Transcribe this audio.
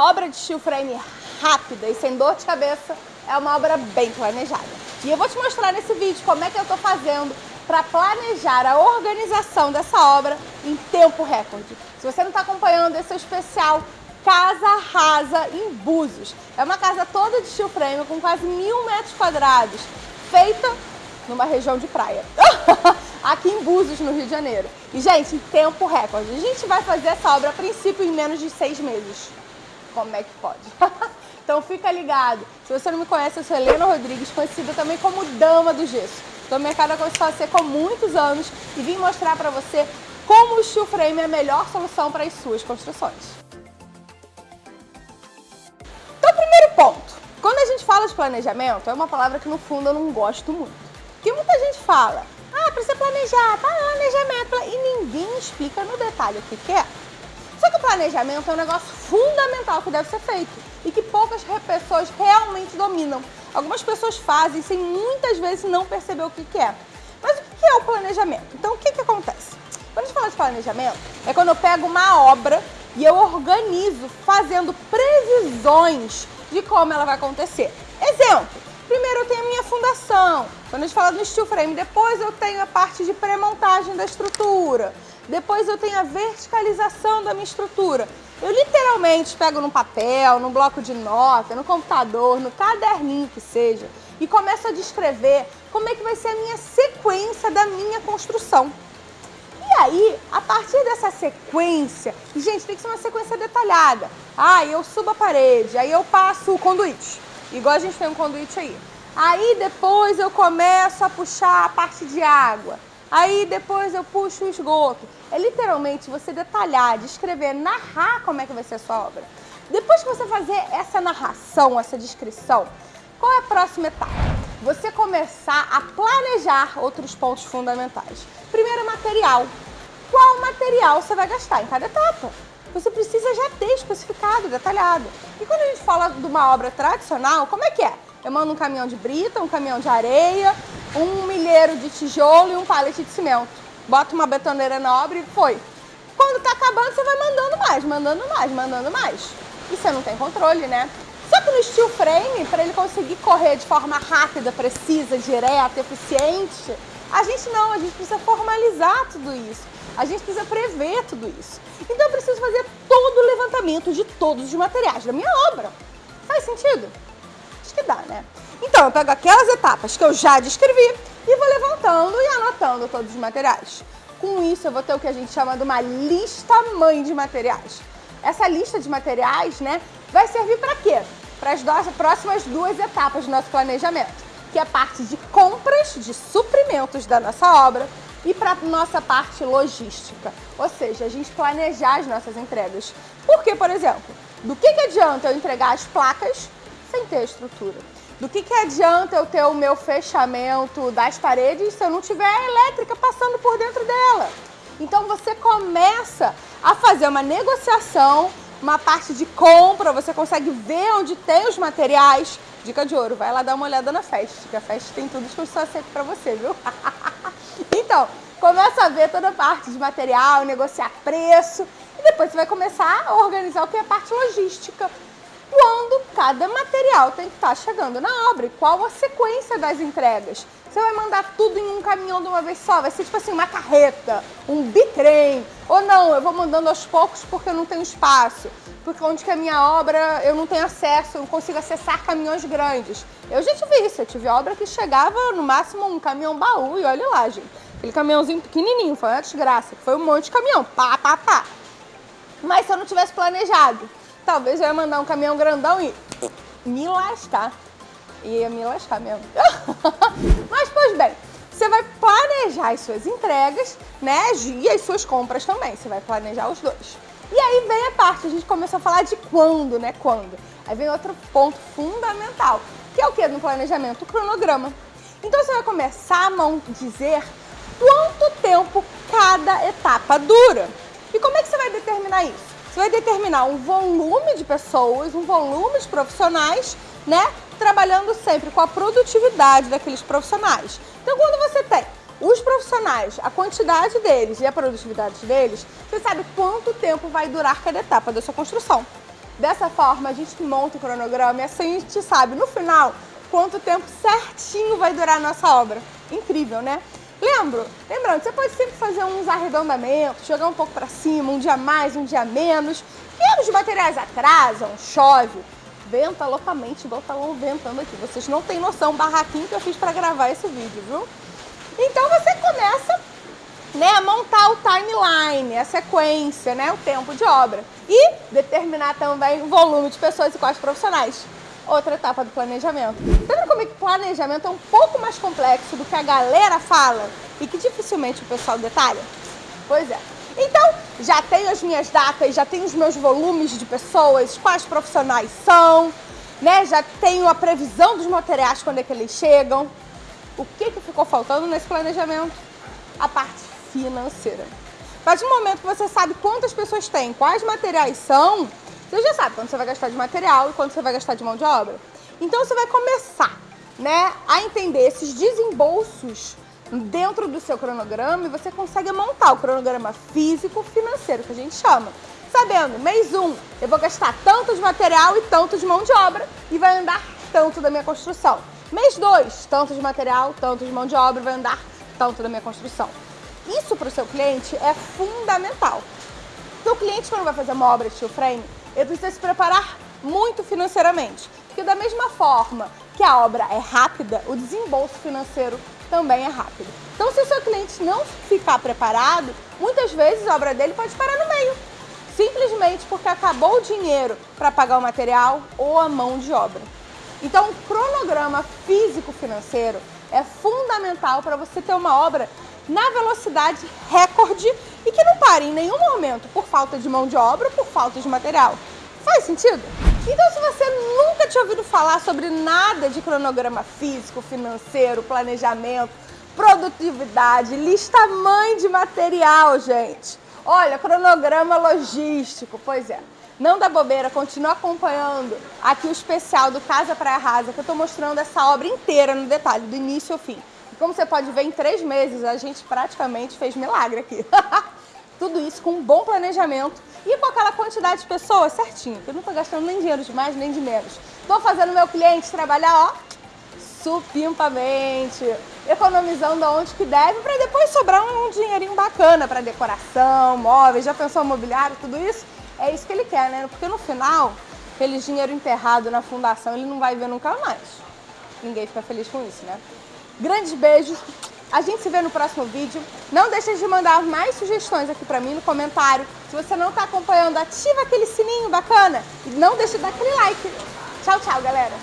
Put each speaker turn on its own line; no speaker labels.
Uma obra de steel frame rápida e sem dor de cabeça é uma obra bem planejada. E eu vou te mostrar nesse vídeo como é que eu estou fazendo para planejar a organização dessa obra em tempo recorde. Se você não está acompanhando esse é o especial Casa Rasa em Búzios. É uma casa toda de steel frame com quase mil metros quadrados, feita numa região de praia. Aqui em Búzios, no Rio de Janeiro. E, gente, em tempo recorde. A gente vai fazer essa obra, a princípio, em menos de seis meses. Como é que pode? então fica ligado. Se você não me conhece, eu sou Helena Rodrigues, conhecida também como Dama do Gesso. Estou no mercado seca há muitos anos e vim mostrar para você como o steel frame é a melhor solução para as suas construções. Então, primeiro ponto. Quando a gente fala de planejamento, é uma palavra que no fundo eu não gosto muito. Porque muita gente fala, ah, precisa planejar, planejamento, e ninguém explica no detalhe o que, que é. Planejamento é um negócio fundamental que deve ser feito e que poucas pessoas realmente dominam. Algumas pessoas fazem sem muitas vezes não perceber o que, que é. Mas o que é o planejamento? Então, o que, que acontece? Quando a gente fala de planejamento, é quando eu pego uma obra e eu organizo fazendo previsões de como ela vai acontecer. Exemplo, primeiro eu tenho a minha fundação, quando a gente fala no steel frame, depois eu tenho a parte de pré-montagem da estrutura, depois eu tenho a verticalização da minha estrutura. Eu literalmente pego no papel, no bloco de nota, no computador, no caderninho que seja, e começo a descrever como é que vai ser a minha sequência da minha construção. E aí, a partir dessa sequência, gente, tem que ser uma sequência detalhada. Ah, eu subo a parede, aí eu passo o conduíte, igual a gente tem um conduíte aí. Aí depois eu começo a puxar a parte de água. Aí depois eu puxo o esgoto. É literalmente você detalhar, descrever, narrar como é que vai ser a sua obra. Depois que você fazer essa narração, essa descrição, qual é a próxima etapa? Você começar a planejar outros pontos fundamentais. Primeiro, material. Qual material você vai gastar em cada etapa? Você precisa já ter especificado, detalhado. E quando a gente fala de uma obra tradicional, como é que é? Eu mando um caminhão de brita, um caminhão de areia, um milheiro de tijolo e um pallet de cimento. Bota uma betoneira na obra e foi. Quando tá acabando, você vai mandando mais, mandando mais, mandando mais. E você não tem controle, né? Só que no steel frame, para ele conseguir correr de forma rápida, precisa, direta, eficiente, a gente não, a gente precisa formalizar tudo isso. A gente precisa prever tudo isso. Então eu preciso fazer todo o levantamento de todos os materiais da minha obra. Faz sentido? Acho que dá, né? Então eu pego aquelas etapas que eu já descrevi e vou levantando e anotando todos os materiais. Com isso eu vou ter o que a gente chama de uma lista mãe de materiais. Essa lista de materiais, né, vai servir para quê? Para as próximas duas etapas do nosso planejamento que é a parte de compras de suprimentos da nossa obra e para nossa parte logística, ou seja, a gente planejar as nossas entregas. Porque, por exemplo, do que, que adianta eu entregar as placas sem ter estrutura? Do que, que adianta eu ter o meu fechamento das paredes se eu não tiver a elétrica passando por dentro dela? Então você começa a fazer uma negociação, uma parte de compra, você consegue ver onde tem os materiais, Dica de ouro, vai lá dar uma olhada na Fest, que a Fest tem tudo sei pra você, viu? então, começa a ver toda a parte de material, negociar preço, e depois você vai começar a organizar o que é a parte logística. Quando cada material tem que estar chegando na obra e qual a sequência das entregas. Você vai mandar tudo em um caminhão de uma vez só, vai ser tipo assim, uma carreta, um bitrem, ou não, eu vou mandando aos poucos porque eu não tenho espaço porque onde que a minha obra eu não tenho acesso, eu não consigo acessar caminhões grandes. Eu já tive isso, eu tive obra que chegava no máximo um caminhão baú e olha lá, gente. Aquele caminhãozinho pequenininho, foi uma desgraça, foi um monte de caminhão, pá, pá, pá. Mas se eu não tivesse planejado, talvez eu ia mandar um caminhão grandão e me lascar. Ia me lascar mesmo. Mas, pois bem, você vai planejar as suas entregas, né, e as suas compras também. Você vai planejar os dois. E aí vem a parte, a gente começou a falar de quando, né? Quando. Aí vem outro ponto fundamental, que é o que no planejamento? O cronograma. Então você vai começar a dizer quanto tempo cada etapa dura. E como é que você vai determinar isso? Você vai determinar um volume de pessoas, um volume de profissionais, né? Trabalhando sempre com a produtividade daqueles profissionais. Então quando você tem os profissionais, a quantidade deles e a produtividade deles, você sabe quanto tempo vai durar cada etapa da sua construção. Dessa forma, a gente monta o cronograma e assim a gente sabe, no final, quanto tempo certinho vai durar a nossa obra. Incrível, né? Lembro, lembrando, você pode sempre fazer uns arredondamentos, jogar um pouco para cima, um dia mais, um dia menos. E os materiais atrasam, chove, venta loucamente, igual tá ventando aqui. Vocês não têm noção, barraquinho que eu fiz para gravar esse vídeo, viu? Então você começa né, a montar o timeline, a sequência, né, o tempo de obra. E determinar também o volume de pessoas e quais profissionais. Outra etapa do planejamento. Vendo como é que planejamento é um pouco mais complexo do que a galera fala e que dificilmente o pessoal detalha? Pois é. Então, já tenho as minhas datas, já tenho os meus volumes de pessoas, quais profissionais são, né? Já tenho a previsão dos materiais quando é que eles chegam. O que, que ficou faltando nesse planejamento? A parte financeira. Partir do momento que você sabe quantas pessoas tem, quais materiais são, você já sabe quanto você vai gastar de material e quanto você vai gastar de mão de obra. Então você vai começar né, a entender esses desembolsos dentro do seu cronograma e você consegue montar o cronograma físico financeiro, que a gente chama. Sabendo, mês 1 um, eu vou gastar tanto de material e tanto de mão de obra e vai andar tanto da minha construção. Mês 2, tanto de material, tanto de mão de obra, vai andar tanto da minha construção. Isso para o seu cliente é fundamental. O cliente, quando vai fazer uma obra de steel frame, ele precisa se preparar muito financeiramente. Porque da mesma forma que a obra é rápida, o desembolso financeiro também é rápido. Então, se o seu cliente não ficar preparado, muitas vezes a obra dele pode parar no meio. Simplesmente porque acabou o dinheiro para pagar o material ou a mão de obra. Então, o cronograma físico-financeiro é fundamental para você ter uma obra na velocidade recorde e que não pare em nenhum momento por falta de mão de obra ou por falta de material. Faz sentido? Então, se você nunca tinha ouvido falar sobre nada de cronograma físico, financeiro, planejamento, produtividade, lista mãe de material, gente. Olha, cronograma logístico, pois é. Não dá bobeira, continua acompanhando aqui o especial do Casa Praia Rasa, que eu estou mostrando essa obra inteira no detalhe, do início ao fim. Como você pode ver, em três meses a gente praticamente fez milagre aqui. Tudo isso com um bom planejamento e com aquela quantidade de pessoas certinho, eu não estou gastando nem dinheiro de mais nem de menos. Estou fazendo meu cliente trabalhar, ó, supimpamente, economizando aonde que deve, para depois sobrar um dinheirinho bacana para decoração, móveis, já pensou mobiliário, tudo isso? É isso que ele quer, né? Porque no final, aquele dinheiro enterrado na fundação, ele não vai ver nunca mais. Ninguém fica feliz com isso, né? Grandes beijos. A gente se vê no próximo vídeo. Não deixe de mandar mais sugestões aqui pra mim no comentário. Se você não tá acompanhando, ativa aquele sininho bacana. E não deixe de dar aquele like. Tchau, tchau, galera.